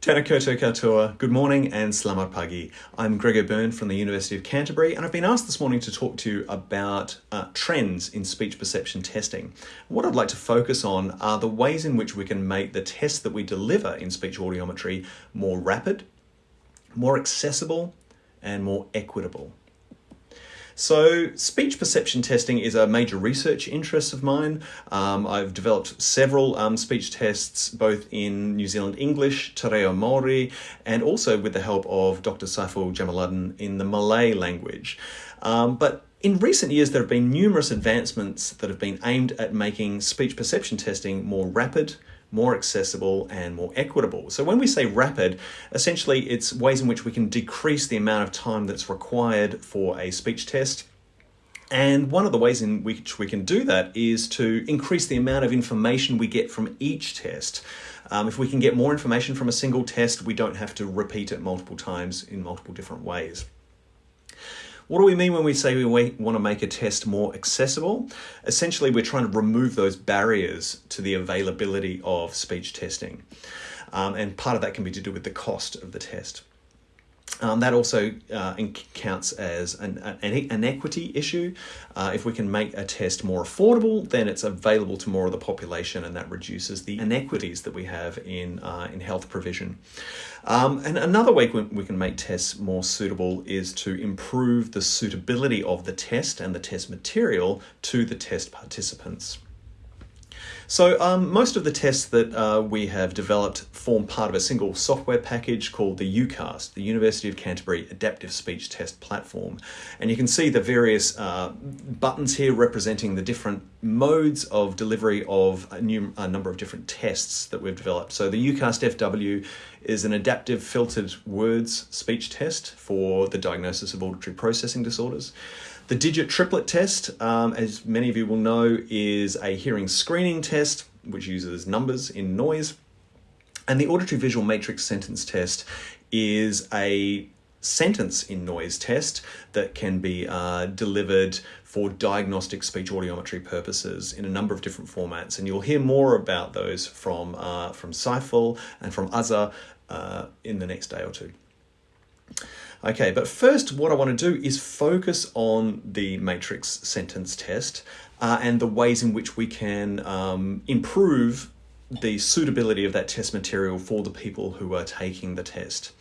Tēnā koutou katoa, good morning and selamat pagi. I'm Greg O'Beirne from the University of Canterbury and I've been asked this morning to talk to you about uh, trends in speech perception testing. What I'd like to focus on are the ways in which we can make the tests that we deliver in speech audiometry more rapid, more accessible and more equitable. So speech perception testing is a major research interest of mine. Um, I've developed several um, speech tests both in New Zealand English, Te Reo Māori, and also with the help of Dr. Saiful Jamaluddin in the Malay language. Um, but in recent years, there have been numerous advancements that have been aimed at making speech perception testing more rapid, more accessible and more equitable. So when we say rapid, essentially it's ways in which we can decrease the amount of time that's required for a speech test. And one of the ways in which we can do that is to increase the amount of information we get from each test. Um, if we can get more information from a single test, we don't have to repeat it multiple times in multiple different ways. What do we mean when we say we want to make a test more accessible? Essentially, we're trying to remove those barriers to the availability of speech testing. Um, and part of that can be to do with the cost of the test. Um, that also uh, counts as an, an, an equity issue. Uh, if we can make a test more affordable, then it's available to more of the population, and that reduces the inequities that we have in, uh, in health provision. Um, and another way we can make tests more suitable is to improve the suitability of the test and the test material to the test participants. So um, most of the tests that uh, we have developed form part of a single software package called the UCAST, the University of Canterbury Adaptive Speech Test Platform. And you can see the various uh, buttons here representing the different modes of delivery of a, new, a number of different tests that we've developed. So the UCAST FW is an adaptive filtered words speech test for the diagnosis of auditory processing disorders. The digit triplet test, um, as many of you will know, is a hearing screening test which uses numbers in noise. And the auditory visual matrix sentence test is a sentence in noise test that can be uh, delivered for diagnostic speech audiometry purposes in a number of different formats. And you'll hear more about those from, uh, from Saiful and from Azza uh, in the next day or two. Okay, but first what I want to do is focus on the matrix sentence test uh, and the ways in which we can um, improve the suitability of that test material for the people who are taking the test.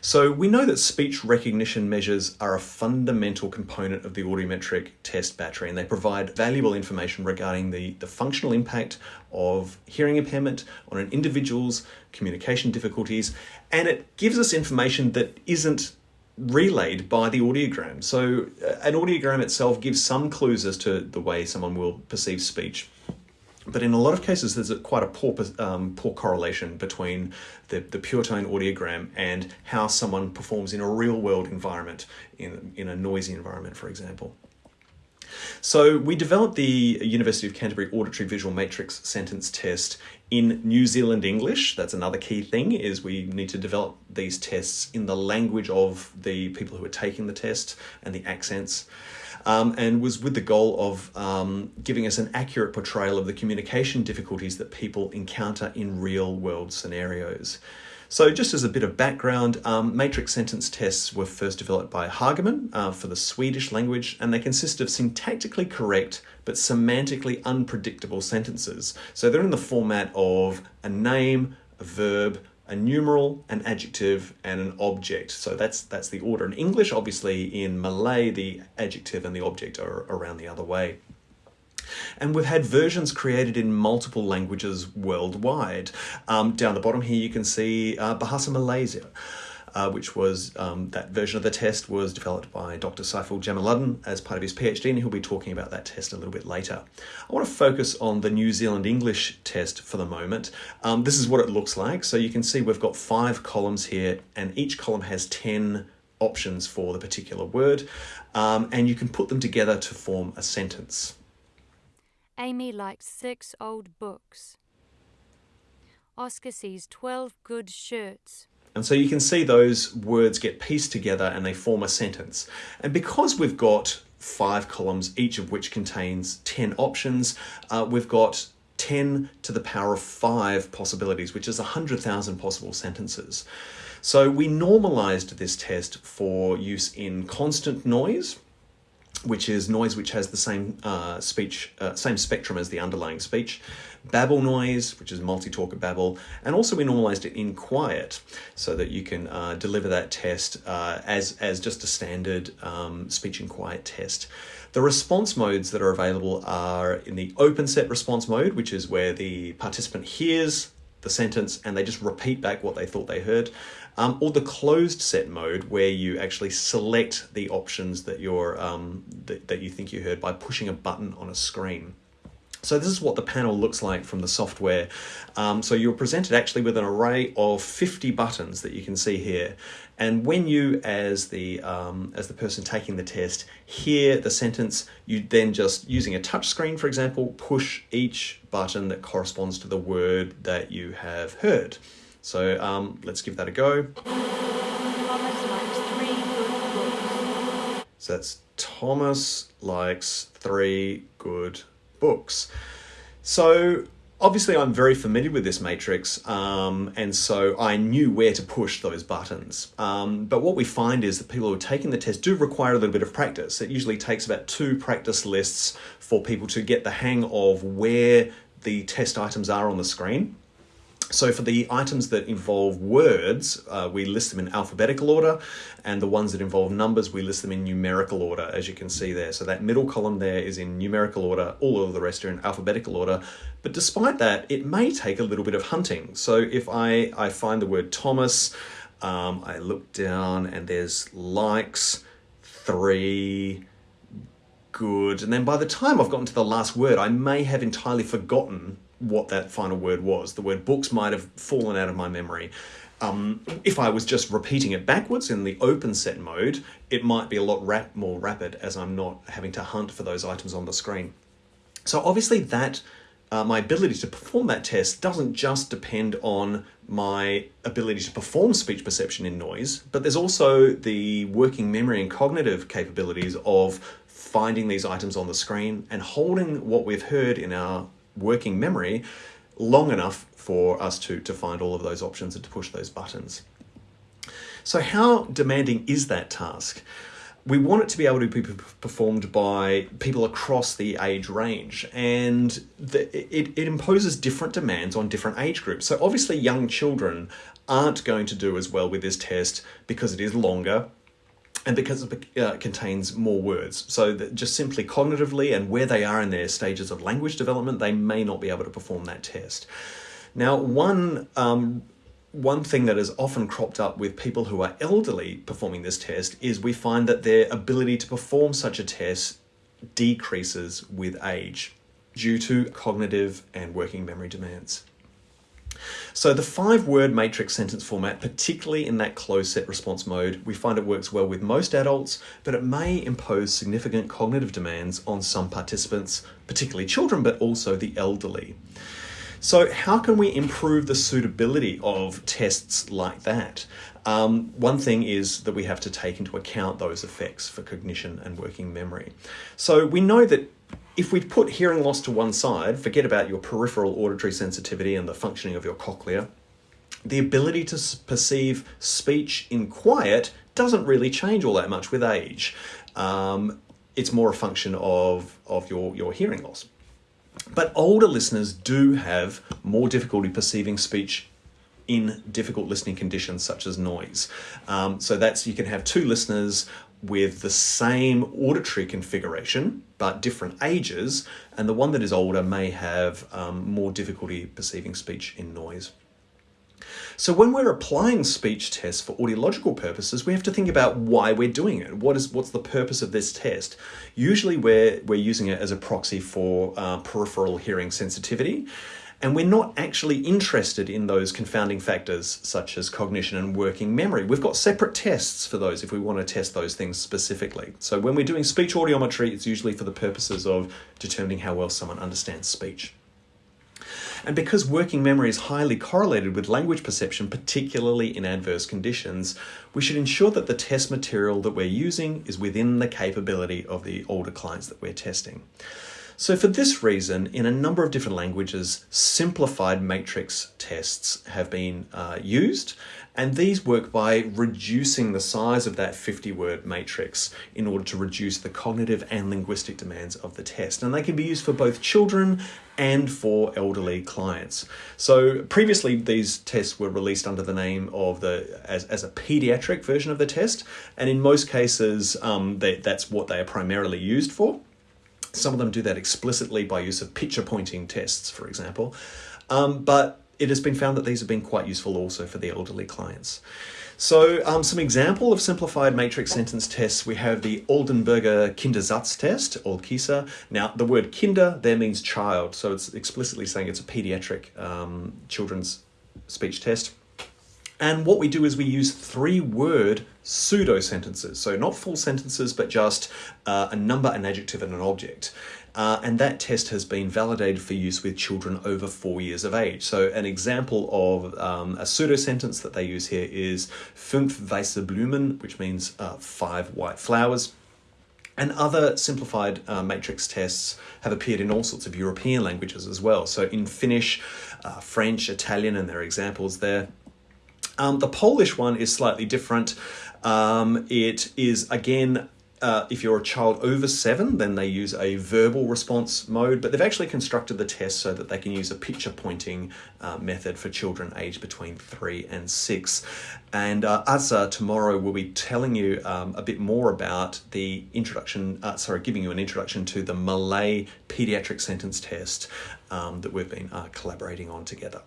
So we know that speech recognition measures are a fundamental component of the audiometric test battery and they provide valuable information regarding the, the functional impact of hearing impairment on an individual's communication difficulties and it gives us information that isn't relayed by the audiogram. So uh, an audiogram itself gives some clues as to the way someone will perceive speech. But in a lot of cases, there's a, quite a poor, um, poor correlation between the, the pure tone audiogram and how someone performs in a real world environment, in, in a noisy environment, for example. So we developed the University of Canterbury Auditory Visual Matrix sentence test in New Zealand English. That's another key thing is we need to develop these tests in the language of the people who are taking the test and the accents. Um, and was with the goal of um, giving us an accurate portrayal of the communication difficulties that people encounter in real world scenarios. So just as a bit of background, um, matrix sentence tests were first developed by Hagerman uh, for the Swedish language, and they consist of syntactically correct but semantically unpredictable sentences. So they're in the format of a name, a verb, a numeral, an adjective, and an object. So that's that's the order. In English, obviously, in Malay, the adjective and the object are around the other way. And we've had versions created in multiple languages worldwide. Um, down the bottom here, you can see uh, Bahasa Malaysia. Uh, which was um, that version of the test was developed by Dr. Saiful Jamaluddin as part of his PhD, and he'll be talking about that test a little bit later. I want to focus on the New Zealand English test for the moment. Um, this is what it looks like. So you can see we've got five columns here, and each column has 10 options for the particular word, um, and you can put them together to form a sentence. Amy likes six old books. Oscar sees 12 good shirts. And so you can see those words get pieced together and they form a sentence. And because we've got five columns, each of which contains 10 options, uh, we've got 10 to the power of 5 possibilities, which is 100,000 possible sentences. So we normalized this test for use in constant noise, which is noise which has the same uh, speech, uh, same spectrum as the underlying speech, babble noise, which is multi-talker babble, and also we normalized it in quiet so that you can uh, deliver that test uh, as, as just a standard um, speech in quiet test. The response modes that are available are in the open set response mode, which is where the participant hears the sentence and they just repeat back what they thought they heard, um, or the closed set mode where you actually select the options that you're um, that, that you think you heard by pushing a button on a screen. So this is what the panel looks like from the software. Um, so you're presented actually with an array of 50 buttons that you can see here. And when you, as the, um, as the person taking the test, hear the sentence, you then just, using a touch screen, for example, push each button that corresponds to the word that you have heard. So um, let's give that a go. So that's Thomas likes three good books. So obviously I'm very familiar with this matrix um, and so I knew where to push those buttons. Um, but what we find is that people who are taking the test do require a little bit of practice. It usually takes about two practice lists for people to get the hang of where the test items are on the screen. So for the items that involve words, uh, we list them in alphabetical order, and the ones that involve numbers, we list them in numerical order, as you can see there. So that middle column there is in numerical order, all of the rest are in alphabetical order. But despite that, it may take a little bit of hunting. So if I, I find the word Thomas, um, I look down and there's likes, three, good, and then by the time I've gotten to the last word, I may have entirely forgotten what that final word was. The word books might have fallen out of my memory. Um, if I was just repeating it backwards in the open set mode, it might be a lot rap more rapid as I'm not having to hunt for those items on the screen. So obviously that uh, my ability to perform that test doesn't just depend on my ability to perform speech perception in noise, but there's also the working memory and cognitive capabilities of finding these items on the screen and holding what we've heard in our working memory long enough for us to, to find all of those options and to push those buttons. So how demanding is that task? We want it to be able to be performed by people across the age range and the, it, it imposes different demands on different age groups. So obviously young children aren't going to do as well with this test because it is longer and because it uh, contains more words. So that just simply cognitively and where they are in their stages of language development, they may not be able to perform that test. Now, one um, one thing that has often cropped up with people who are elderly performing this test is we find that their ability to perform such a test decreases with age due to cognitive and working memory demands. So the five word matrix sentence format, particularly in that closed set response mode, we find it works well with most adults, but it may impose significant cognitive demands on some participants, particularly children, but also the elderly. So how can we improve the suitability of tests like that? Um, one thing is that we have to take into account those effects for cognition and working memory. So we know that if we put hearing loss to one side, forget about your peripheral auditory sensitivity and the functioning of your cochlea, the ability to perceive speech in quiet doesn't really change all that much with age. Um, it's more a function of, of your, your hearing loss. But older listeners do have more difficulty perceiving speech in difficult listening conditions such as noise. Um, so that's you can have two listeners with the same auditory configuration but different ages, and the one that is older may have um, more difficulty perceiving speech in noise. So when we're applying speech tests for audiological purposes, we have to think about why we're doing it. What is what's the purpose of this test? Usually we're, we're using it as a proxy for uh, peripheral hearing sensitivity. And we're not actually interested in those confounding factors such as cognition and working memory. We've got separate tests for those if we want to test those things specifically. So when we're doing speech audiometry, it's usually for the purposes of determining how well someone understands speech. And because working memory is highly correlated with language perception, particularly in adverse conditions, we should ensure that the test material that we're using is within the capability of the older clients that we're testing. So for this reason, in a number of different languages, simplified matrix tests have been uh, used, and these work by reducing the size of that 50 word matrix in order to reduce the cognitive and linguistic demands of the test. And they can be used for both children and for elderly clients. So previously these tests were released under the name of the as, as a pediatric version of the test, and in most cases um, they, that's what they are primarily used for. Some of them do that explicitly by use of picture pointing tests, for example. Um, but it has been found that these have been quite useful also for the elderly clients. So um, some example of simplified matrix sentence tests, we have the Oldenburger Kindersatz test, or KISA. Now, the word kinder there means child, so it's explicitly saying it's a pediatric um, children's speech test. And what we do is we use three word pseudo sentences. So not full sentences, but just uh, a number, an adjective, and an object. Uh, and that test has been validated for use with children over four years of age. So an example of um, a pseudo sentence that they use here is fünf weiße Blumen, which means uh, five white flowers. And other simplified uh, matrix tests have appeared in all sorts of European languages as well. So in Finnish, uh, French, Italian, and there are examples there. Um, the Polish one is slightly different. Um, it is, again, uh, if you're a child over seven, then they use a verbal response mode, but they've actually constructed the test so that they can use a picture pointing uh, method for children aged between three and six. And uh, Asa tomorrow will be telling you um, a bit more about the introduction, uh, sorry, giving you an introduction to the Malay pediatric sentence test um, that we've been uh, collaborating on together.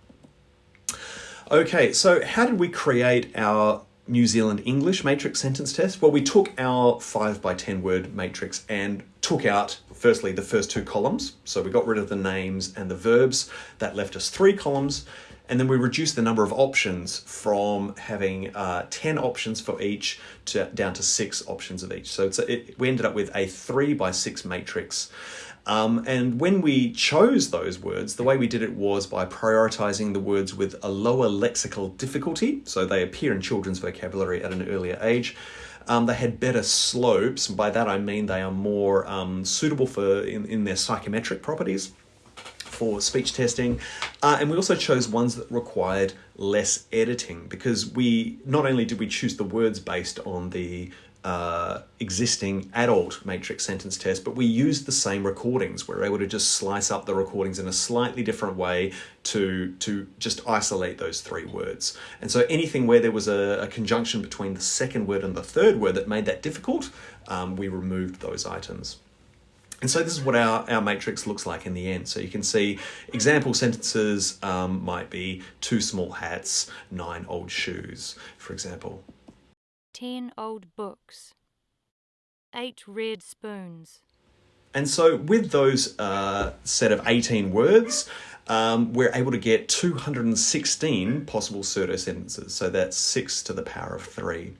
Okay, so how did we create our New Zealand English matrix sentence test? Well, we took our 5 by 10 word matrix and took out, firstly, the first two columns. So we got rid of the names and the verbs. That left us three columns. And then we reduced the number of options from having uh, 10 options for each to down to six options of each. So a, it, we ended up with a 3 by 6 matrix. Um, and when we chose those words, the way we did it was by prioritizing the words with a lower lexical difficulty, so they appear in children's vocabulary at an earlier age. Um, they had better slopes, by that I mean they are more um, suitable for in, in their psychometric properties for speech testing. Uh, and we also chose ones that required less editing because we not only did we choose the words based on the uh, existing adult matrix sentence test, but we used the same recordings. We are able to just slice up the recordings in a slightly different way to, to just isolate those three words. And so anything where there was a, a conjunction between the second word and the third word that made that difficult, um, we removed those items. And so this is what our, our matrix looks like in the end. So you can see example sentences um, might be two small hats, nine old shoes, for example ten old books, eight red spoons. And so, with those uh, set of 18 words, um, we're able to get 216 possible pseudo sentences. So that's six to the power of three.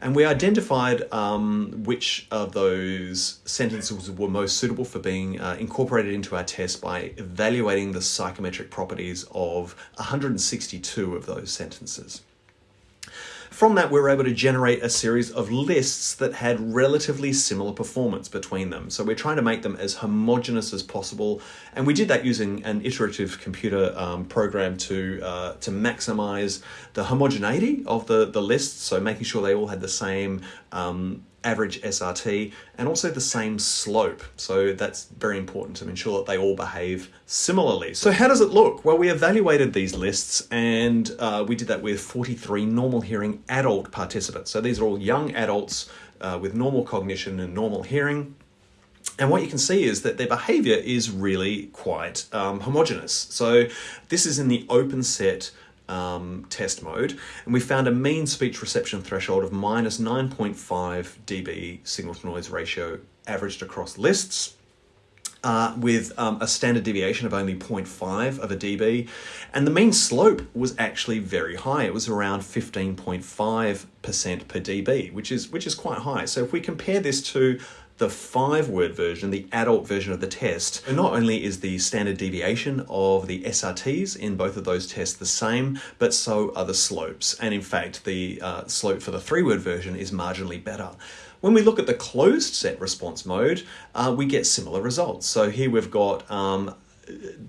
And we identified um, which of those sentences were most suitable for being uh, incorporated into our test by evaluating the psychometric properties of 162 of those sentences. From that, we were able to generate a series of lists that had relatively similar performance between them. So we're trying to make them as homogeneous as possible. And we did that using an iterative computer um, program to, uh, to maximize the homogeneity of the, the lists. So making sure they all had the same um, average SRT and also the same slope. So that's very important to ensure that they all behave similarly. So how does it look? Well, we evaluated these lists and uh, we did that with 43 normal hearing adult participants. So these are all young adults uh, with normal cognition and normal hearing. And what you can see is that their behavior is really quite um, homogeneous. So this is in the open set um, test mode, and we found a mean speech reception threshold of minus 9.5 dB signal to noise ratio averaged across lists. Uh, with um, a standard deviation of only 0.5 of a dB, and the mean slope was actually very high. It was around 15.5% per dB, which is which is quite high. So if we compare this to the five word version, the adult version of the test, not only is the standard deviation of the SRTs in both of those tests the same, but so are the slopes. And in fact, the uh, slope for the three word version is marginally better. When we look at the closed set response mode, uh, we get similar results. So here we've got um,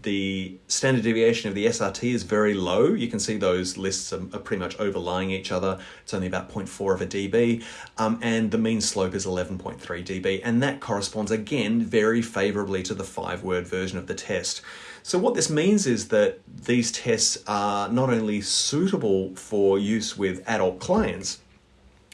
the standard deviation of the SRT is very low. You can see those lists are, are pretty much overlying each other. It's only about 0.4 of a dB, um, and the mean slope is 11.3 dB, and that corresponds again very favorably to the five word version of the test. So what this means is that these tests are not only suitable for use with adult clients,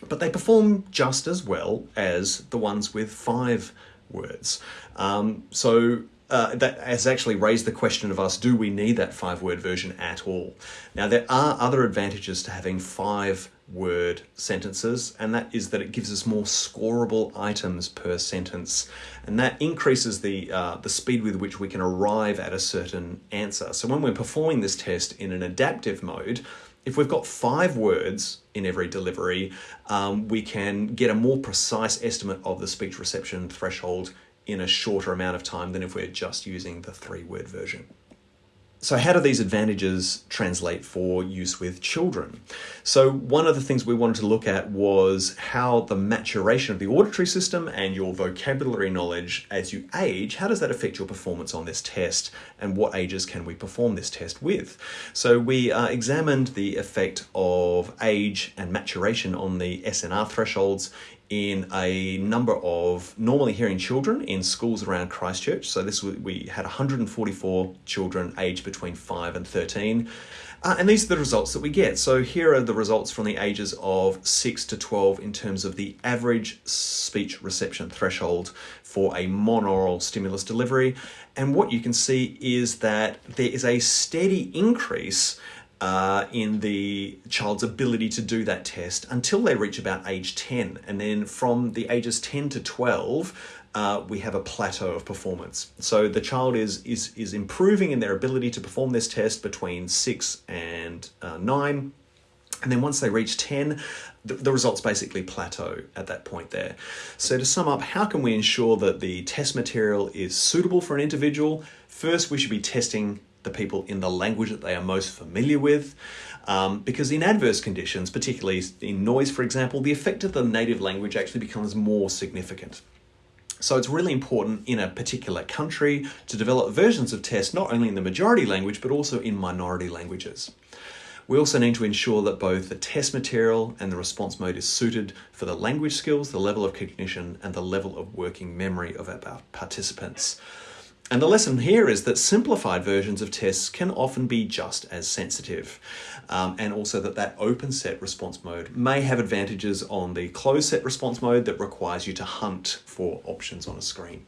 but they perform just as well as the ones with five words. Um, so uh, that has actually raised the question of us do we need that five word version at all? Now, there are other advantages to having five word sentences, and that is that it gives us more scorable items per sentence, and that increases the, uh, the speed with which we can arrive at a certain answer. So, when we're performing this test in an adaptive mode, if we've got five words in every delivery, um, we can get a more precise estimate of the speech reception threshold in a shorter amount of time than if we're just using the three word version. So, how do these advantages translate for use with children? So, one of the things we wanted to look at was how the maturation of the auditory system and your vocabulary knowledge as you age, how does that affect your performance on this test, and what ages can we perform this test with? So, we uh, examined the effect of age and maturation on the SNR thresholds in a number of normally hearing children in schools around Christchurch. So this we had 144 children aged between 5 and 13. Uh, and these are the results that we get. So here are the results from the ages of 6 to 12 in terms of the average speech reception threshold for a monaural stimulus delivery. And what you can see is that there is a steady increase uh, in the child's ability to do that test until they reach about age 10. And then from the ages 10 to 12, uh, we have a plateau of performance. So the child is, is, is improving in their ability to perform this test between 6 and uh, 9. And then once they reach 10, the, the, results basically plateau at that point there. So to sum up, how can we ensure that the test material is suitable for an individual? First, we should be testing the people in the language that they are most familiar with. Um, because in adverse conditions, particularly in noise, for example, the effect of the native language actually becomes more significant. So it's really important in a particular country to develop versions of tests not only in the majority language but also in minority languages. We also need to ensure that both the test material and the response mode is suited for the language skills, the level of cognition, and the level of working memory of our participants. And the lesson here is that simplified versions of tests can often be just as sensitive. Um, and also that that open set response mode may have advantages on the closed set response mode that requires you to hunt for options on a screen.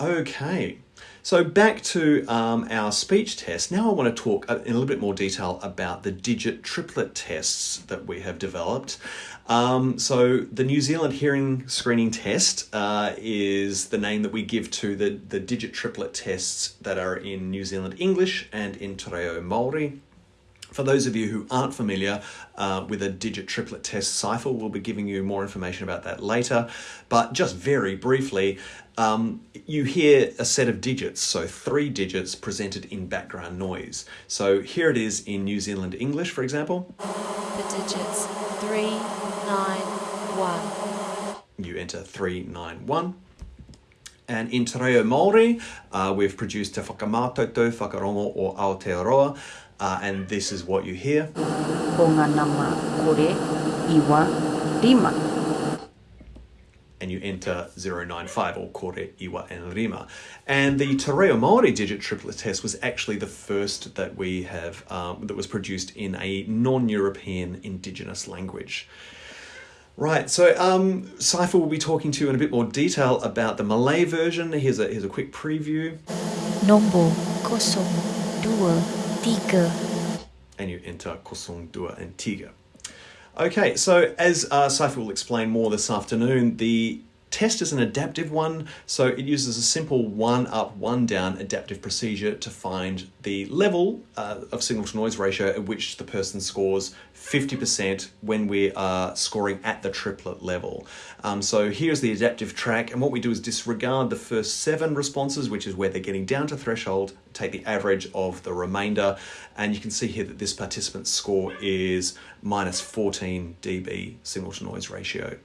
Okay, so back to um, our speech test. Now I want to talk in a little bit more detail about the digit triplet tests that we have developed. Um, so the New Zealand Hearing Screening Test uh, is the name that we give to the, the digit triplet tests that are in New Zealand English and in Te Reo Māori. For those of you who aren't familiar uh, with a digit triplet test, Saiful, we'll be giving you more information about that later. But just very briefly, um, you hear a set of digits, so three digits presented in background noise. So here it is in New Zealand English, for example. The digits three, You enter three, nine, one. And in Te Reo Māori, uh, we've produced Te Whakamātautau Whakarongo o Aotearoa, uh, and this is what you hear. Bonga nama kore iwa rimā, And you enter 095 or Kore, Iwa and Rima. And the Te Reo Māori digit triplet test was actually the first that we have, um, that was produced in a non-European indigenous language. Right, so um, Saiful will be talking to you in a bit more detail about the Malay version. Here's a, here's a quick preview. Nombor kosong dua tiga. And you enter kosong dua and tiga. Okay, so as uh, Saiful will explain more this afternoon, the test is an adaptive one, so it uses a simple one up, one down adaptive procedure to find the level uh, of signal to noise ratio at which the person scores 50% when we are scoring at the triplet level. Um, so here's the adaptive track, and what we do is disregard the first seven responses, which is where they're getting down to threshold, take the average of the remainder, and you can see here that this participant's score is minus 14 dB signal to noise ratio.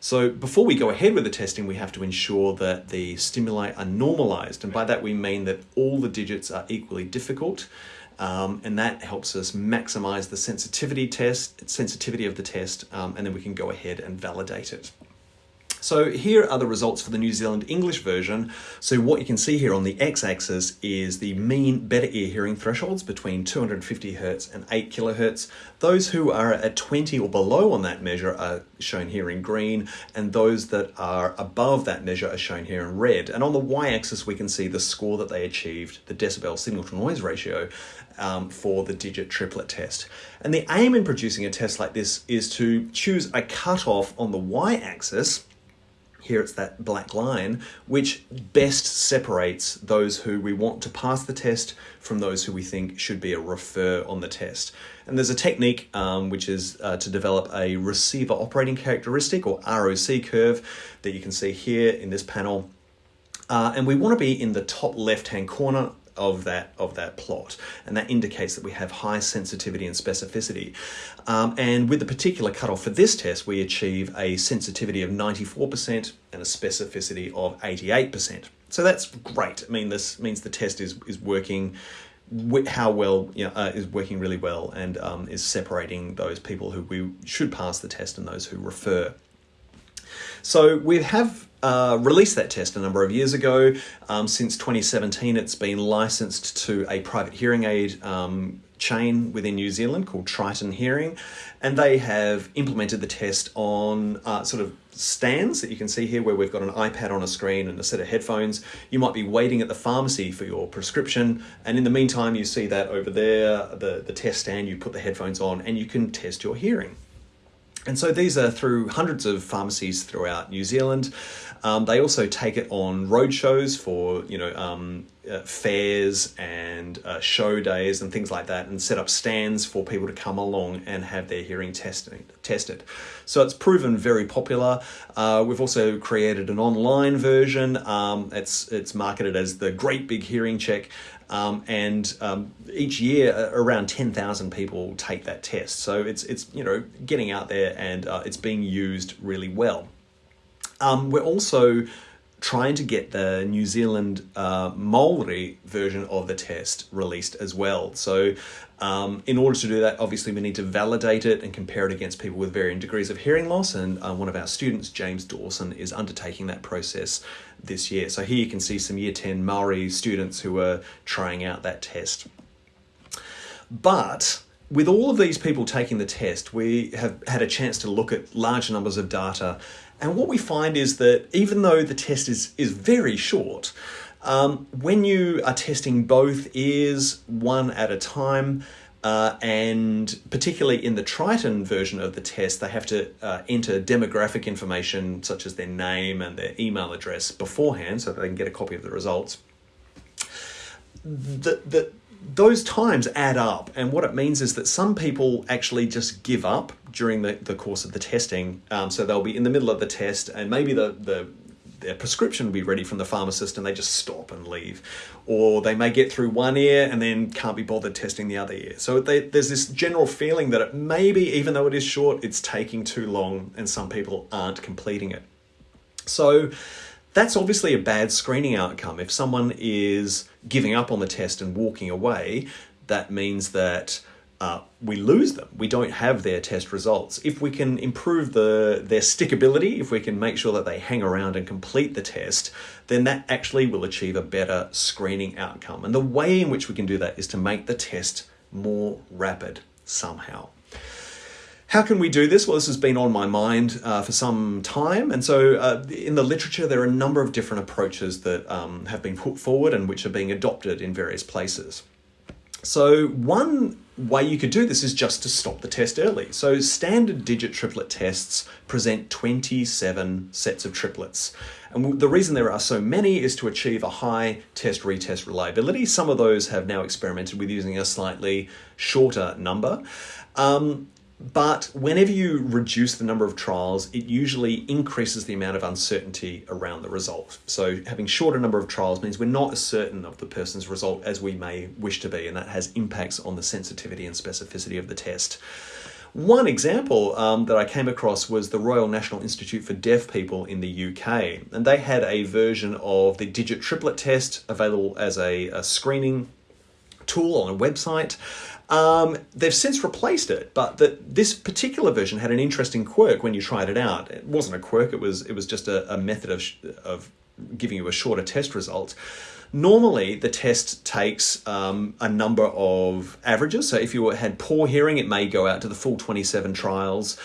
So before we go ahead with the testing, we have to ensure that the stimuli are normalized, and by that we mean that all the digits are equally difficult. Um, and that helps us maximize the sensitivity test, sensitivity of the test, um, and then we can go ahead and validate it. So here are the results for the New Zealand English version. So what you can see here on the x-axis is the mean better ear hearing thresholds between 250 Hz and 8 kilohertz. Those who are at 20 or below on that measure are shown here in green, and those that are above that measure are shown here in red. And on the y-axis we can see the score that they achieved, the decibel signal to noise ratio, um, for the digit triplet test. And the aim in producing a test like this is to choose a cutoff on the y-axis here it's that black line, which best separates those who we want to pass the test from those who we think should be a refer on the test. And there's a technique um, which is uh, to develop a receiver operating characteristic or ROC curve that you can see here in this panel. Uh, and we want to be in the top left hand corner of that of that plot. And that indicates that we have high sensitivity and specificity. Um, and with the particular cutoff for this test we achieve a sensitivity of 94% and a specificity of 88% so that's great. I mean this means the test is is working how well you know, uh, is working really well and um, is separating those people who we should pass the test and those who refer so we have uh, released that test a number of years ago. Um, since 2017, it's been licensed to a private hearing aid um, chain within New Zealand called Triton Hearing, and they have implemented the test on uh, sort of stands that you can see here where we've got an iPad on a screen and a set of headphones. You might be waiting at the pharmacy for your prescription, and in the meantime, you see that over there, the, the test stand, you put the headphones on, and you can test your hearing. And so these are through hundreds of pharmacies throughout New Zealand. Um, they also take it on road shows for you know um, uh, fairs and uh, show days and things like that, and set up stands for people to come along and have their hearing tested. Tested, so it's proven very popular. Uh, we've also created an online version. Um, it's it's marketed as the Great Big Hearing Check. Um, and um, each year uh, around 10,000 people take that test. So it's, it's you know, getting out there and uh, it's being used really well. Um, we're also trying to get the New Zealand uh, Maori version of the test released as well. So um, in order to do that, obviously we need to validate it and compare it against people with varying degrees of hearing loss. And uh, one of our students, James Dawson, is undertaking that process this year. So here you can see some year 10 Maori students who are trying out that test. But with all of these people taking the test, we have had a chance to look at large numbers of data and what we find is that even though the test is, is very short, um, when you are testing both ears one at a time, uh, and particularly in the Triton version of the test, they have to uh, enter demographic information such as their name and their email address beforehand so they can get a copy of the results. The, the, those times add up, and what it means is that some people actually just give up during the, the course of the testing. Um, so they'll be in the middle of the test, and maybe the, the their prescription will be ready from the pharmacist and they just stop and leave. Or they may get through one ear and then can't be bothered testing the other ear. So they, there's this general feeling that it maybe, even though it is short, it's taking too long and some people aren't completing it. So that's obviously a bad screening outcome. If someone is giving up on the test and walking away, that means that uh, we lose them. We don't have their test results. If we can improve the their stickability, if we can make sure that they hang around and complete the test, then that actually will achieve a better screening outcome. And the way in which we can do that is to make the test more rapid somehow. How can we do this? Well, this has been on my mind uh, for some time. And so, uh, in the literature, there are a number of different approaches that um, have been put forward and which are being adopted in various places. So one way you could do this is just to stop the test early. So standard digit triplet tests present 27 sets of triplets. And the reason there are so many is to achieve a high test retest reliability. Some of those have now experimented with using a slightly shorter number. Um, but whenever you reduce the number of trials, it usually increases the amount of uncertainty around the result. So having shorter number of trials means we're not as certain of the person's result as we may wish to be, and that has impacts on the sensitivity and specificity of the test. One example um, that I came across was the Royal National Institute for Deaf People in the UK, and they had a version of the digit triplet test available as a, a screening tool on a website. Um, they've since replaced it, but this particular version had an interesting quirk when you tried it out. It wasn't a quirk; it was it was just a, a method of of giving you a shorter test result. Normally, the test takes um, a number of averages. So if you had poor hearing, it may go out to the full 27 trials.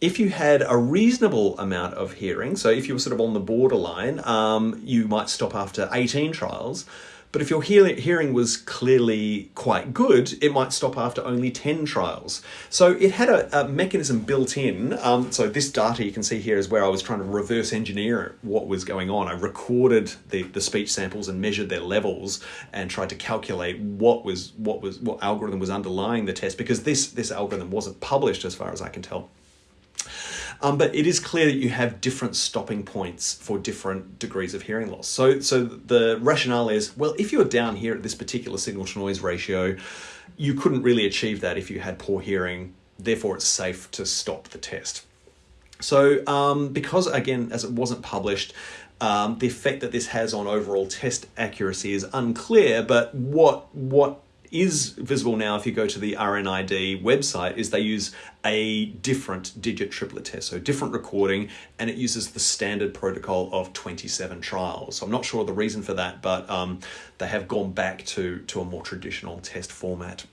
If you had a reasonable amount of hearing, so if you were sort of on the borderline, um, you might stop after 18 trials. But if your hearing was clearly quite good, it might stop after only 10 trials. So it had a, a mechanism built in. Um, so this data you can see here is where I was trying to reverse engineer what was going on. I recorded the, the speech samples and measured their levels and tried to calculate what was what was what algorithm was underlying the test because this this algorithm wasn't published as far as I can tell. Um, but it is clear that you have different stopping points for different degrees of hearing loss. So, so the rationale is, well, if you're down here at this particular signal to noise ratio, you couldn't really achieve that if you had poor hearing. Therefore, it's safe to stop the test. So, um, because again, as it wasn't published, um, the effect that this has on overall test accuracy is unclear. But what what is visible now if you go to the RNID website is they use a different digit triplet test, so different recording, and it uses the standard protocol of 27 trials. So I'm not sure the reason for that, but um, they have gone back to, to a more traditional test format.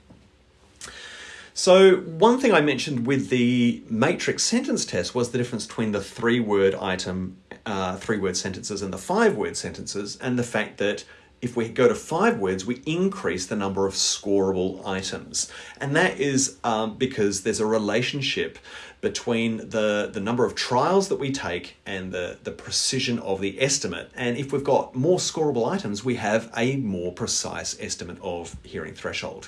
So one thing I mentioned with the matrix sentence test was the difference between the three word item, uh, three word sentences and the five word sentences, and the fact that if we go to five words, we increase the number of scoreable items. And that is um, because there's a relationship between the, the number of trials that we take and the, the precision of the estimate. And if we've got more scoreable items, we have a more precise estimate of hearing threshold.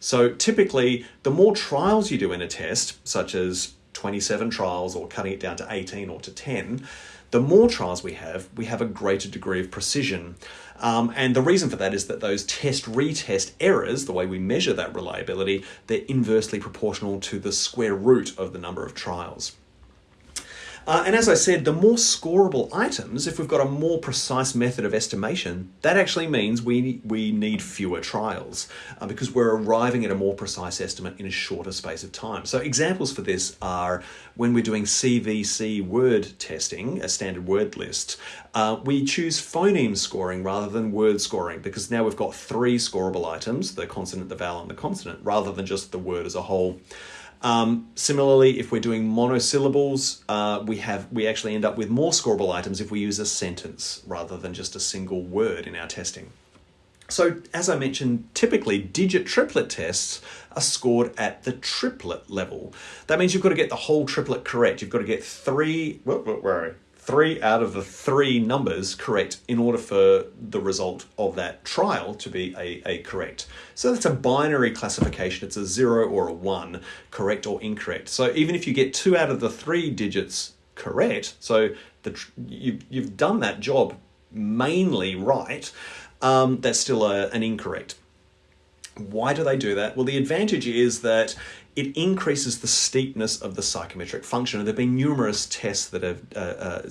So typically, the more trials you do in a test, such as 27 trials or cutting it down to 18 or to 10, the more trials we have, we have a greater degree of precision. Um, and the reason for that is that those test retest errors, the way we measure that reliability, they're inversely proportional to the square root of the number of trials. Uh, and as I said, the more scoreable items, if we've got a more precise method of estimation, that actually means we, we need fewer trials uh, because we're arriving at a more precise estimate in a shorter space of time. So examples for this are when we're doing CVC word testing, a standard word list, uh, we choose phoneme scoring rather than word scoring because now we've got three scoreable items, the consonant, the vowel, and the consonant, rather than just the word as a whole. Um, similarly, if we're doing monosyllables, uh, we have we actually end up with more scoreable items if we use a sentence rather than just a single word in our testing. So, as I mentioned, typically digit triplet tests are scored at the triplet level. That means you've got to get the whole triplet correct. You've got to get three. Where, three out of the three numbers correct in order for the result of that trial to be a, a correct. So that's a binary classification. It's a zero or a one, correct or incorrect. So even if you get two out of the three digits correct, so the, you, you've done that job mainly right, um, that's still a, an incorrect. Why do they do that? Well, the advantage is that it increases the steepness of the psychometric function. And there have been numerous tests that have, uh, uh,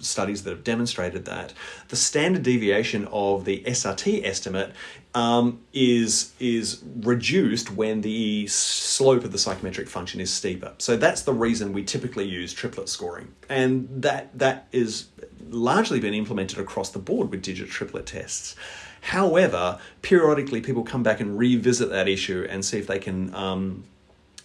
studies that have demonstrated that. The standard deviation of the SRT estimate um, is, is reduced when the slope of the psychometric function is steeper. So that's the reason we typically use triplet scoring. And that, that is largely been implemented across the board with digit triplet tests. However, periodically people come back and revisit that issue and see if they can um,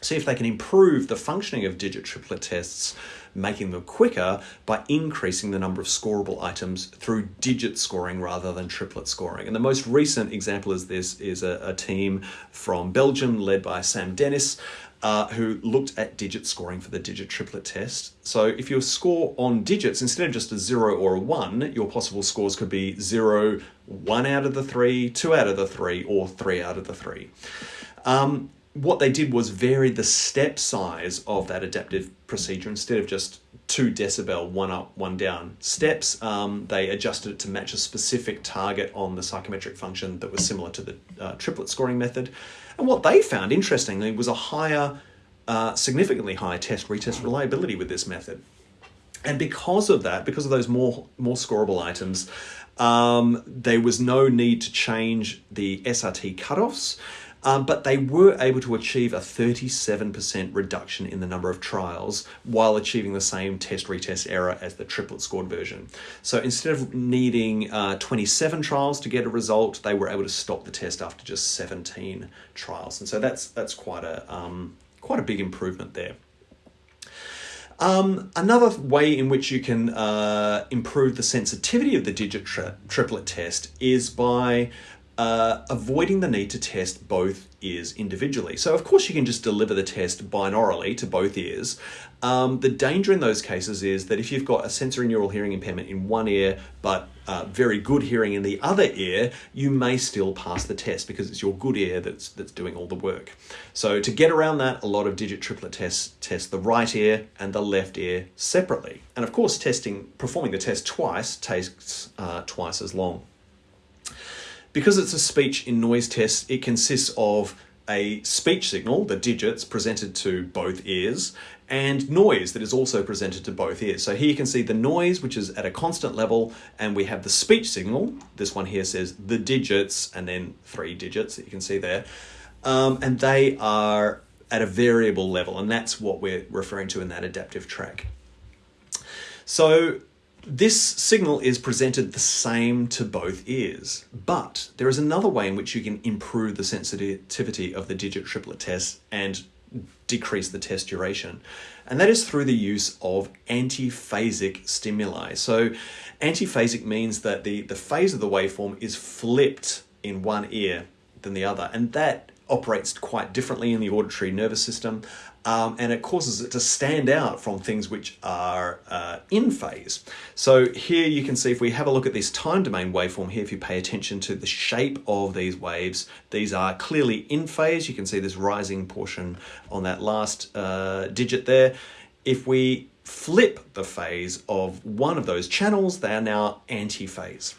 see if they can improve the functioning of digit triplet tests, making them quicker by increasing the number of scorable items through digit scoring rather than triplet scoring. And the most recent example is this is a, a team from Belgium led by Sam Denys. Uh, who looked at digit scoring for the digit triplet test. So if you score on digits, instead of just a zero or a one, your possible scores could be zero, one out of the three, two out of the three, or three out of the three. Um, what they did was vary the step size of that adaptive procedure instead of just two decibel, one up, one down steps. Um, they adjusted it to match a specific target on the psychometric function that was similar to the uh, triplet scoring method. And what they found, interestingly, was a higher, uh, significantly higher test retest reliability with this method. And because of that, because of those more more scoreable items, um, there was no need to change the SRT cutoffs. Um, but they were able to achieve a 37% reduction in the number of trials while achieving the same test retest error as the triplet scored version. So instead of needing uh, 27 trials to get a result, they were able to stop the test after just 17 trials. And so that's that's quite a um, quite a big improvement there. Um, another way in which you can uh, improve the sensitivity of the digit tri triplet test is by uh, avoiding the need to test both ears individually. So of course you can just deliver the test binaurally to both ears. Um, the danger in those cases is that if you've got a sensorineural hearing impairment in one ear but uh, very good hearing in the other ear, you may still pass the test because it's your good ear that's that's doing all the work. So to get around that, a lot of digit triplet tests test the right ear and the left ear separately. And of course, testing performing the test twice takes uh, twice as long. Because it's a speech in noise test, it consists of a speech signal, the digits, presented to both ears, and noise that is also presented to both ears. So here you can see the noise, which is at a constant level, and we have the speech signal. This one here says the digits, and then three digits that you can see there. Um, and they are at a variable level, and that's what we're referring to in that adaptive track. So this signal is presented the same to both ears, but there is another way in which you can improve the sensitivity of the digit triplet test and decrease the test duration, and that is through the use of antiphasic stimuli. So antiphasic means that the, the phase of the waveform is flipped in one ear than the other, and that operates quite differently in the auditory nervous system um, and it causes it to stand out from things which are uh, in phase. So here you can see if we have a look at this time domain waveform here, if you pay attention to the shape of these waves, these are clearly in phase. You can see this rising portion on that last uh, digit there. If we flip the phase of one of those channels, they are now anti-phase.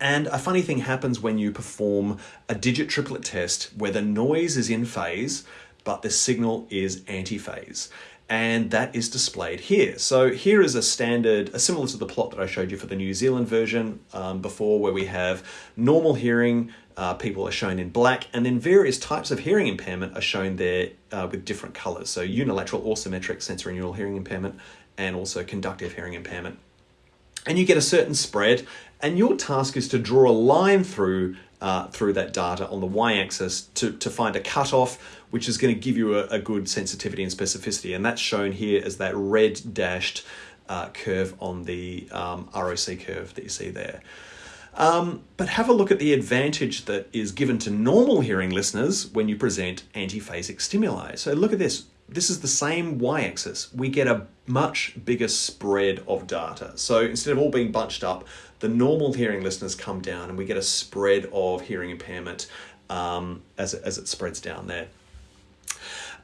And a funny thing happens when you perform a digit triplet test where the noise is in phase, but the signal is antiphase and that is displayed here. So here is a standard, a similar to the plot that I showed you for the New Zealand version um, before where we have normal hearing, uh, people are shown in black, and then various types of hearing impairment are shown there uh, with different colors. So unilateral or symmetric sensorineural hearing impairment and also conductive hearing impairment. And you get a certain spread and your task is to draw a line through uh, through that data on the y-axis to, to find a cutoff, which is going to give you a, a, good sensitivity and specificity. And that's shown here as that red dashed uh, curve on the um, ROC curve that you see there. Um, but have a look at the advantage that is given to normal hearing listeners when you present antiphasic stimuli. So look at this. This is the same y-axis. We get a much bigger spread of data. So instead of all being bunched up, the normal hearing listeners come down and we get a spread of hearing impairment um, as, it, as it spreads down there.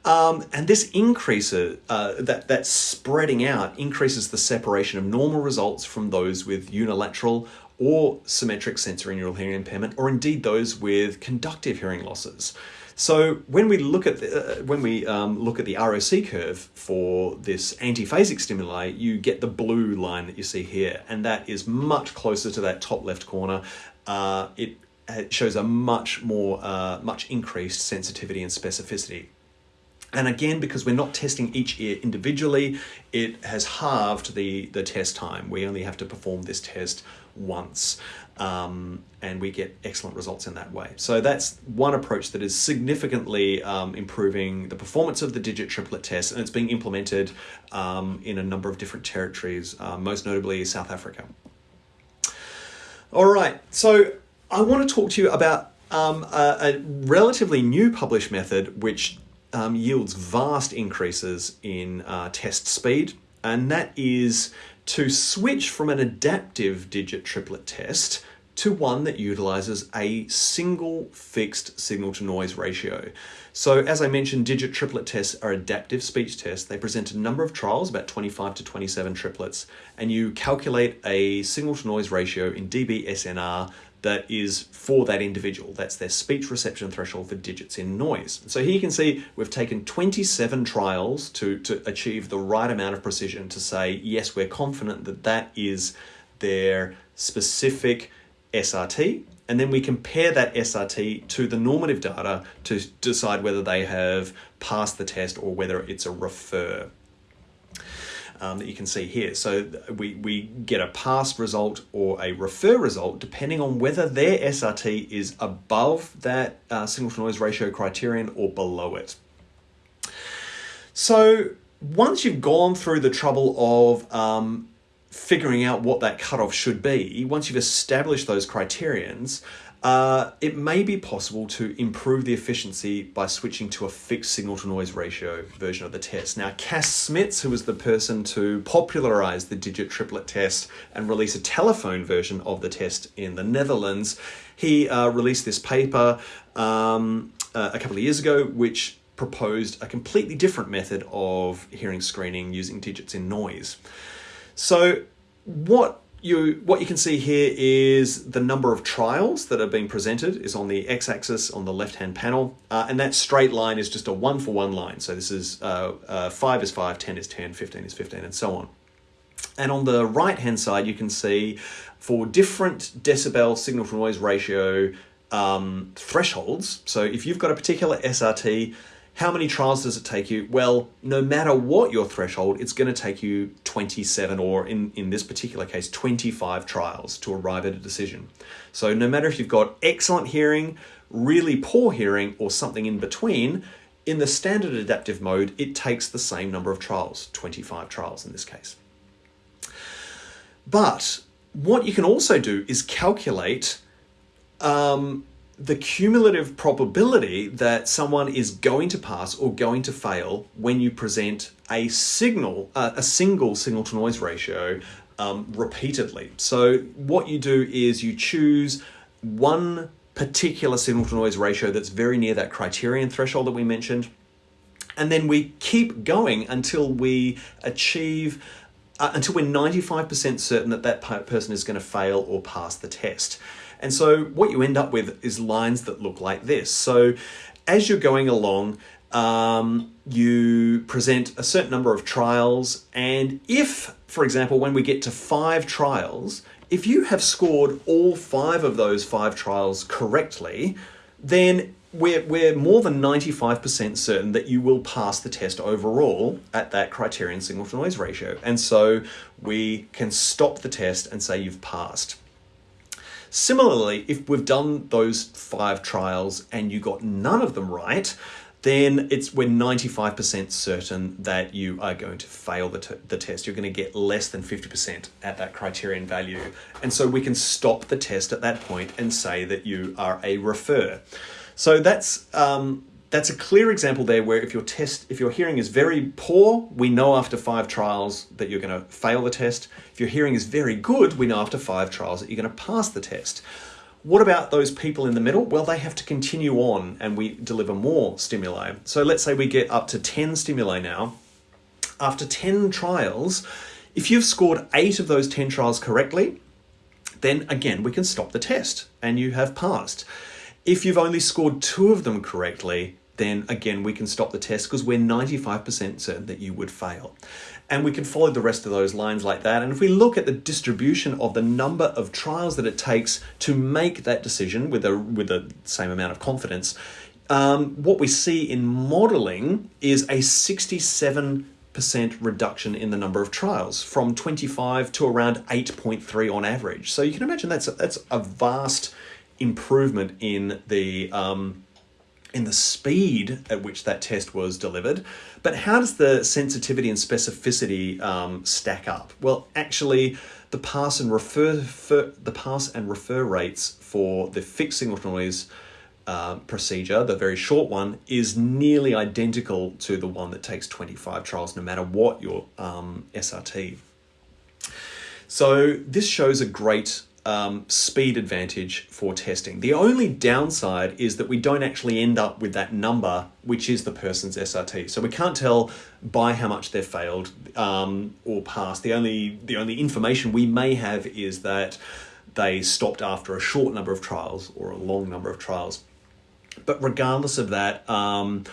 Um, and this increases, uh, that, that spreading out increases the separation of normal results from those with unilateral or symmetric sensorineural hearing impairment, or indeed those with conductive hearing losses. So when we look at the, uh, when we um, look at the ROC curve for this antiphasic stimuli, you get the blue line that you see here, and that is much closer to that top left corner. Uh, it, it, shows a much more, uh, much increased sensitivity and specificity. And again, because we're not testing each ear individually, it has halved the, the test time. We only have to perform this test once, um, and we get excellent results in that way. So that's one approach that is significantly um, improving the performance of the digit triplet test, and it's being implemented um, in a number of different territories, uh, most notably South Africa. All right, so I want to talk to you about um, a, a, relatively new published method which um, yields vast increases in uh, test speed, and that is to switch from an adaptive digit triplet test to one that utilizes a single fixed signal to noise ratio. So as I mentioned, digit triplet tests are adaptive speech tests. They present a number of trials, about 25 to 27 triplets, and you calculate a signal to noise ratio in dB SNR that is for that individual. That's their speech reception threshold for digits in noise. So here you can see we've taken 27 trials to, to achieve the right amount of precision to say, yes, we're confident that that is their specific SRT. And then we compare that SRT to the normative data to decide whether they have passed the test or whether it's a refer um, that you can see here. So we, we get a pass result or a refer result depending on whether their SRT is above that uh, signal to noise ratio criterion or below it. So once you've gone through the trouble of um, figuring out what that cutoff should be, once you've established those criterions, uh, it may be possible to improve the efficiency by switching to a fixed signal to noise ratio version of the test. Now, Cas Smits, who was the person to popularize the digit triplet test and release a telephone version of the test in the Netherlands, he uh, released this paper um, uh, a couple of years ago, which proposed a completely different method of hearing screening using digits in noise. So, what you what you can see here is the number of trials that are being presented is on the x-axis on the left-hand panel, uh, and that straight line is just a one-for-one -one line. So this is uh, uh, 5 is 5, 10 is 10, 15 is 15, and so on. And on the right-hand side, you can see for different decibel signal-to-noise ratio um, thresholds, so if you've got a particular SRT, how many trials does it take you? Well, no matter what your threshold, it's going to take you 27 or in, in this particular case, 25 trials to arrive at a decision. So no matter if you've got excellent hearing, really poor hearing, or something in between, in the standard adaptive mode, it takes the same number of trials, 25 trials in this case. But what you can also do is calculate um, the cumulative probability that someone is going to pass or going to fail when you present a signal, uh, a single signal to noise ratio um, repeatedly. So what you do is you choose one particular signal to noise ratio that's very near that criterion threshold that we mentioned. And then we keep going until we achieve, uh, until we're 95% certain that that person is going to fail or pass the test. And so what you end up with is lines that look like this. So as you're going along, um, you present a certain number of trials, and if, for example, when we get to five trials, if you have scored all five of those five trials correctly, then we're, we're more than 95% certain that you will pass the test overall at that criterion signal to noise ratio. And so we can stop the test and say you've passed. Similarly, if we've done those five trials and you got none of them right, then it's we're 95% certain that you are going to fail the, the test. You're going to get less than 50% at that criterion value. And so we can stop the test at that point and say that you are a refer. So that's um, that's a clear example there where if your test, if your hearing is very poor, we know after five trials that you're going to fail the test. If your hearing is very good, we know after five trials that you're going to pass the test. What about those people in the middle? Well, they have to continue on and we deliver more stimuli. So let's say we get up to 10 stimuli now. After 10 trials, if you've scored eight of those 10 trials correctly, then again, we can stop the test and you have passed. If you've only scored two of them correctly, then again, we can stop the test because we're 95% certain that you would fail. And we can follow the rest of those lines like that. And if we look at the distribution of the number of trials that it takes to make that decision with a with the same amount of confidence, um, what we see in modelling is a 67% reduction in the number of trials from 25 to around 8.3 on average. So you can imagine that's a, that's a vast improvement in the um, in the speed at which that test was delivered. But how does the sensitivity and specificity um, stack up? Well, actually, the pass and refer, refer, the pass and refer rates for the fixed signal to noise uh, procedure, the very short one, is nearly identical to the one that takes 25 trials, no matter what your um, SRT. So this shows a great um, speed advantage for testing. The only downside is that we don't actually end up with that number, which is the person's SRT. So we can't tell by how much they've failed um, or passed. The only the only information we may have is that they stopped after a short number of trials or a long number of trials. But regardless of that, um,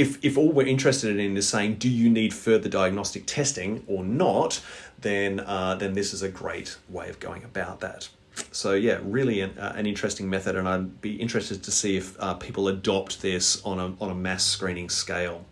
if, if all we're interested in is saying, do you need further diagnostic testing or not, then, uh, then this is a great way of going about that. So yeah, really an, uh, an interesting method, and I'd be interested to see if uh, people adopt this on a, on a mass screening scale.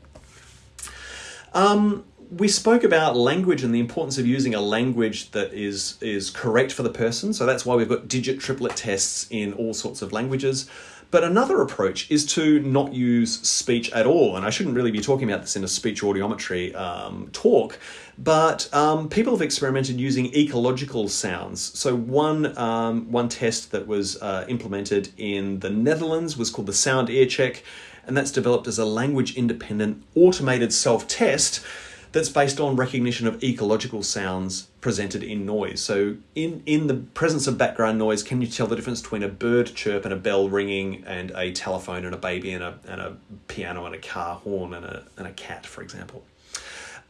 Um, we spoke about language and the importance of using a language that is is correct for the person. So that's why we've got digit triplet tests in all sorts of languages. But another approach is to not use speech at all. And I shouldn't really be talking about this in a speech audiometry um, talk, but um, people have experimented using ecological sounds. So one, um, one test that was uh, implemented in the Netherlands was called the Sound Ear Check, and that's developed as a language independent automated self-test that's based on recognition of ecological sounds presented in noise. So in, in the presence of background noise, can you tell the difference between a bird chirp and a bell ringing and a telephone and a baby and a, and a piano and a car horn and a, and a cat, for example?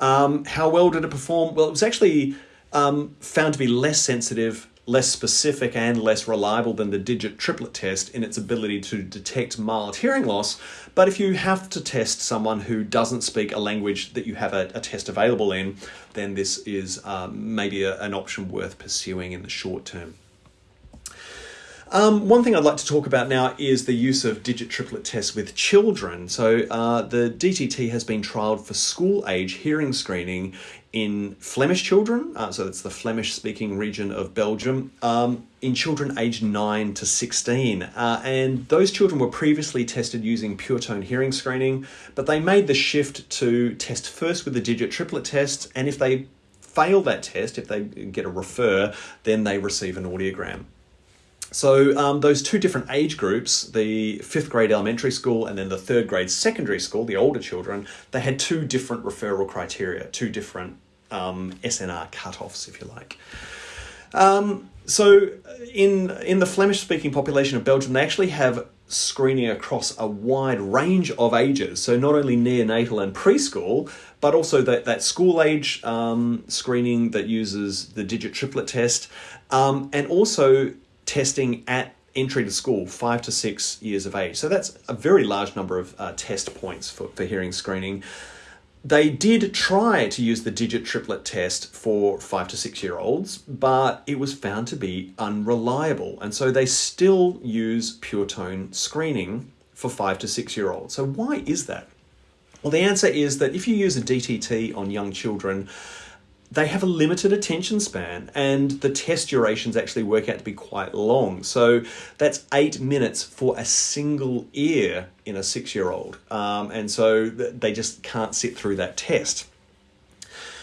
Um, how well did it perform? Well, it was actually um, found to be less sensitive less specific and less reliable than the digit triplet test in its ability to detect mild hearing loss. But if you have to test someone who doesn't speak a language that you have a, a test available in, then this is um, maybe a, an option worth pursuing in the short term. Um, one thing I'd like to talk about now is the use of digit triplet tests with children. So uh, the DTT has been trialled for school age hearing screening in Flemish children, uh, so that's the Flemish speaking region of Belgium, um, in children aged 9 to 16. Uh, and those children were previously tested using pure tone hearing screening, but they made the shift to test first with the digit triplet test, and if they fail that test, if they get a refer, then they receive an audiogram. So um, those two different age groups, the fifth grade elementary school and then the third grade secondary school, the older children, they had two different referral criteria, two different um, SNR cutoffs, if you like. Um, so in in the Flemish speaking population of Belgium, they actually have screening across a wide range of ages. So not only neonatal and preschool, but also that, that school age um, screening that uses the digit triplet test, um, and also testing at entry to school, five to six years of age. So that's a very large number of uh, test points for, for hearing screening. They did try to use the digit triplet test for five to six year olds, but it was found to be unreliable. And so they still use pure tone screening for five to six year olds. So why is that? Well, the answer is that if you use a DTT on young children, they have a limited attention span and the test durations actually work out to be quite long. So that's eight minutes for a single ear in a six year old. Um, and so they just can't sit through that test.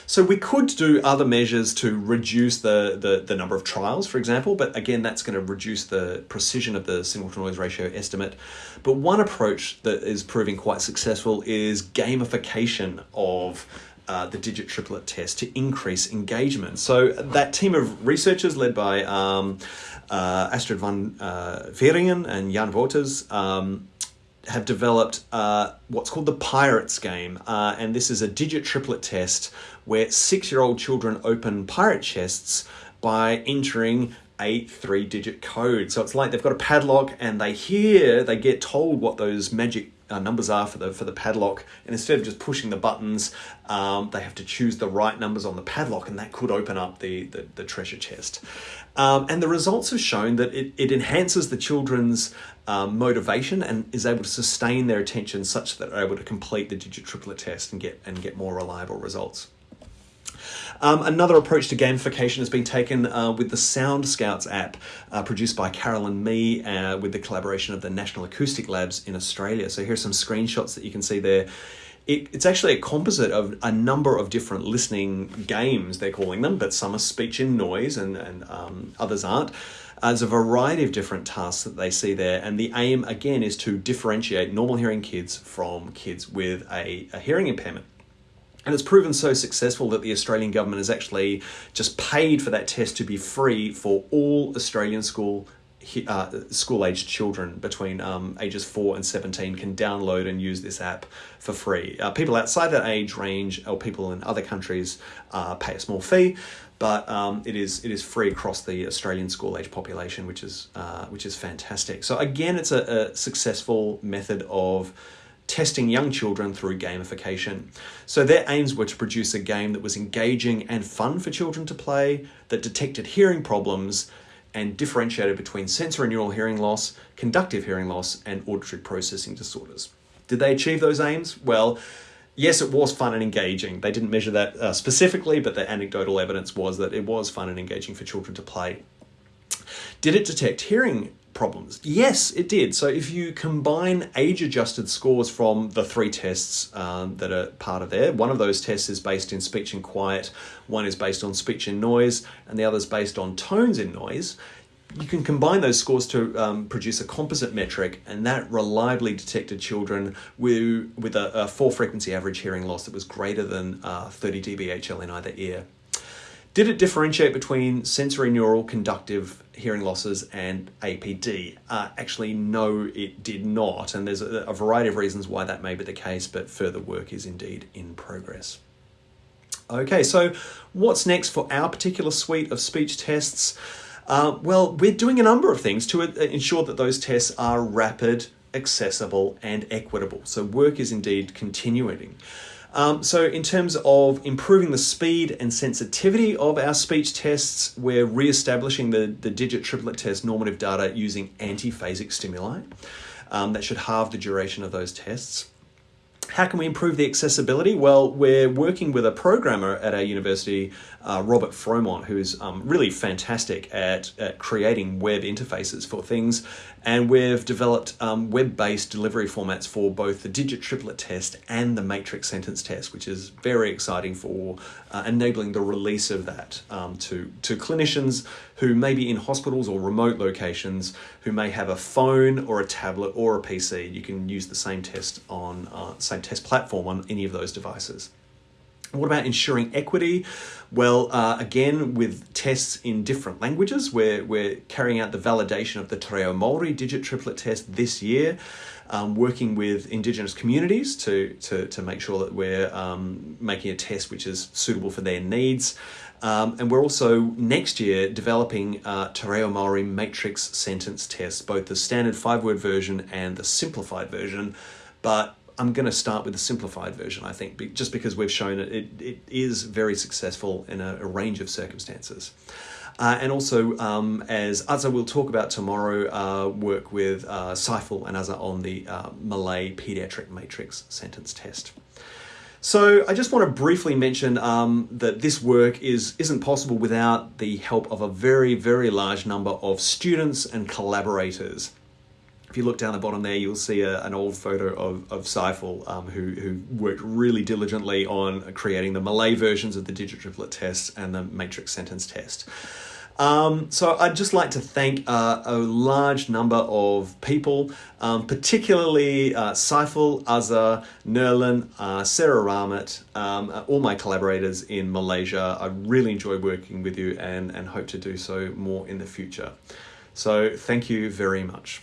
So we could do other measures to reduce the, the, the, number of trials, for example, but again, that's going to reduce the precision of the signal to noise ratio estimate. But one approach that is proving quite successful is gamification of uh, the digit triplet test to increase engagement. So that team of researchers led by um, uh, Astrid van uh, Wieringen and Jan Wouters um, have developed uh, what's called the Pirates game. Uh, and this is a digit triplet test where six-year-old children open pirate chests by entering a three digit code. So it's like they've got a padlock and they hear, they get told what those magic uh, numbers are for the for the padlock, and instead of just pushing the buttons, um, they have to choose the right numbers on the padlock, and that could open up the the, the treasure chest. Um, and the results have shown that it, it enhances the children's um, motivation and is able to sustain their attention such that they're able to complete the digit triplet test and get and get more reliable results. Um, another approach to gamification has been taken uh, with the Sound Scouts app, uh, produced by Carolyn Mee uh, with the collaboration of the National Acoustic Labs in Australia. So here's some screenshots that you can see there. It, it's actually a composite of a number of different listening games, they're calling them, but some are speech and noise and, and um, others aren't. Uh, there's a variety of different tasks that they see there, and the aim again is to differentiate normal hearing kids from kids with a, a hearing impairment. And it's proven so successful that the Australian government has actually just paid for that test to be free for all Australian school uh, school-aged children between um, ages 4 and 17 can download and use this app for free. Uh, people outside that age range or people in other countries uh, pay a small fee, but um, it is it is free across the Australian school-age population, which is uh, which is fantastic. So again, it's a, a successful method of testing young children through gamification. So their aims were to produce a game that was engaging and fun for children to play, that detected hearing problems, and differentiated between sensorineural hearing loss, conductive hearing loss, and auditory processing disorders. Did they achieve those aims? Well, yes, it was fun and engaging. They didn't measure that uh, specifically, but the anecdotal evidence was that it was fun and engaging for children to play. Did it detect hearing problems? Yes, it did. So if you combine age-adjusted scores from the three tests um, that are part of there, one of those tests is based in speech and quiet, one is based on speech and noise, and the other is based on tones in noise, you can combine those scores to um, produce a composite metric, and that reliably detected children with, with a, a four frequency average hearing loss that was greater than uh, 30 dBHL in either ear. Did it differentiate between sensorineural conductive hearing losses and APD? Uh, actually, no, it did not. And there's a, a variety of reasons why that may be the case, but further work is indeed in progress. Okay, so what's next for our particular suite of speech tests? Uh, well, we're doing a number of things to uh, ensure that those tests are rapid, accessible, and equitable. So work is indeed continuing. Um, so in terms of improving the speed and sensitivity of our speech tests, we're re-establishing the, the digit triplet test normative data using antiphasic stimuli. Um, that should halve the duration of those tests. How can we improve the accessibility? Well, we're working with a programmer at our university, uh, Robert Fromont, who's um, really fantastic at, at, creating web interfaces for things. And we've developed um, web-based delivery formats for both the digit triplet test and the matrix sentence test, which is very exciting for uh, enabling the release of that um, to, to clinicians who may be in hospitals or remote locations, who may have a phone or a tablet or a PC. You can use the same test on uh, same test platform on any of those devices. What about ensuring equity? Well, uh, again, with tests in different languages, we're, we're carrying out the validation of the Te Reo Māori digit triplet test this year, um, working with Indigenous communities to, to, to make sure that we're um, making a test which is suitable for their needs. Um, and we're also next year developing uh, Te Reo Māori matrix sentence tests, both the standard five-word version and the simplified version. But I'm going to start with the simplified version, I think, just because we've shown it, it, it is very successful in a, a range of circumstances. Uh, and also, um, as Azza will talk about tomorrow, uh, work with uh, and Azza on the uh, Malay Pediatric Matrix Sentence Test. So I just want to briefly mention um, that this work is, isn't possible without the help of a very, very large number of students and collaborators if you look down the bottom there, you'll see a, an old photo of, of Saiful, um, who, who worked really diligently on creating the Malay versions of the digit triplet test and the matrix sentence test. Um, so I'd just like to thank uh, a large number of people, um, particularly uh, Saiful, Azza, Nerlin, uh, Sarah Rahmat, um, all my collaborators in Malaysia. I really enjoy working with you and, and hope to do so more in the future. So thank you very much.